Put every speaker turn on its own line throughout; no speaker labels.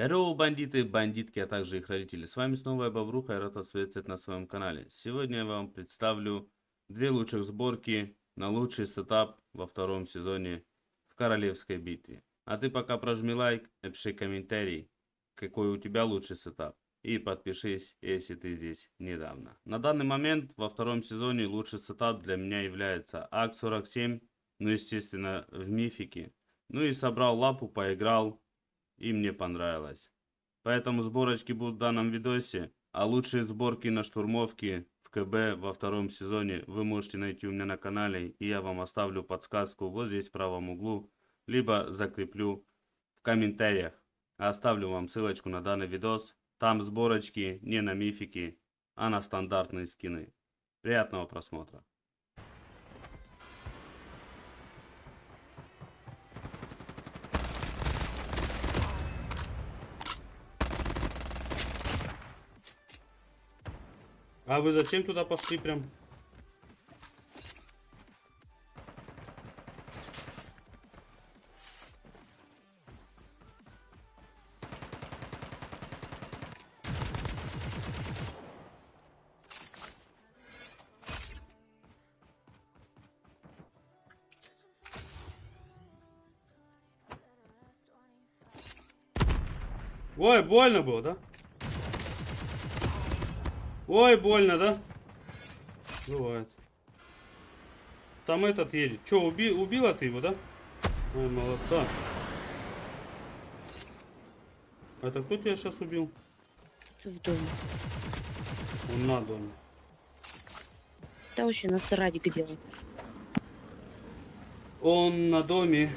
Здорово, бандиты, бандитки, а также их родители. С вами снова я, Бобруха, и рад вас на своем канале. Сегодня я вам представлю две лучших сборки на лучший сетап во втором сезоне в Королевской битве. А ты пока прожми лайк, напиши комментарий, какой у тебя лучший сетап. И подпишись, если ты здесь недавно. На данный момент во втором сезоне лучший сетап для меня является АК-47, ну естественно в мифике. Ну и собрал лапу, поиграл, и мне понравилось. Поэтому сборочки будут в данном видосе, а лучшие сборки на штурмовки в КБ во втором сезоне вы можете найти у меня на канале, и я вам оставлю подсказку вот здесь в правом углу, либо закреплю в комментариях. Оставлю вам ссылочку на данный видос, там сборочки не на мифики, а на стандартные скины. Приятного просмотра! А вы зачем туда пошли прям? Ой, больно было, да? Ой, больно, да? Бывает. Там этот едет. Че, уби убила ты его, да? Ой, молодца. Это кто тебя сейчас убил?
В доме.
Он на доме.
Да вообще насрать где он.
Он на доме.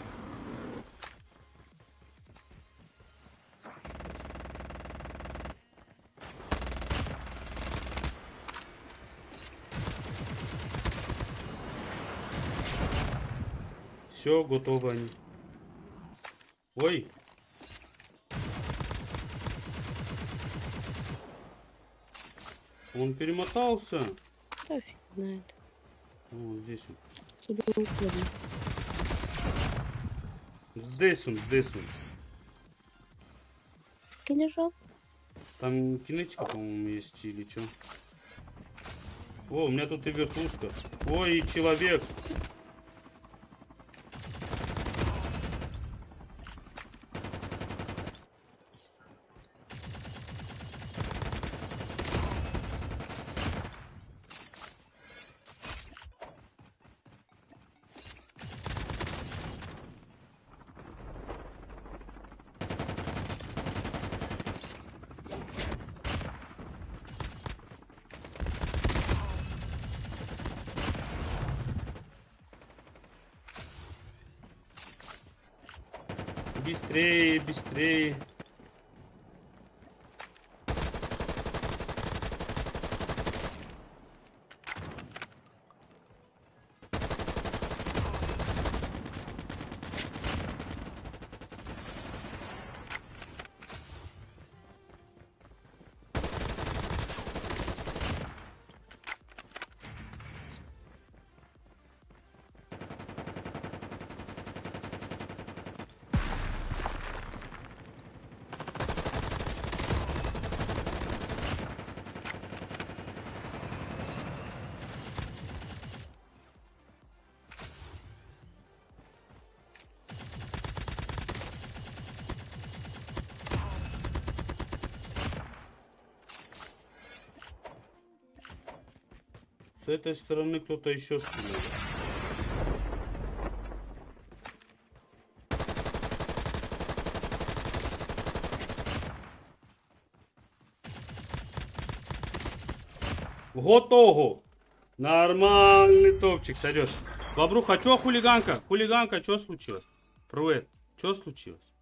Все, готово они. Ой. Он перемотался.
Да фиг знает.
Вот здесь он.
Куда угодно.
Здесь он, здесь он.
Ты лежал?
Там кинетика, по-моему, есть или что. О, у меня тут и вертушка. Ой, человек. Bistrei, bistrei. С этой стороны кто-то еще стреляет. Готово. Нормальный топчик сойдет. Бобруха, что хулиганка? Хулиганка, что случилось? Привет. Что случилось?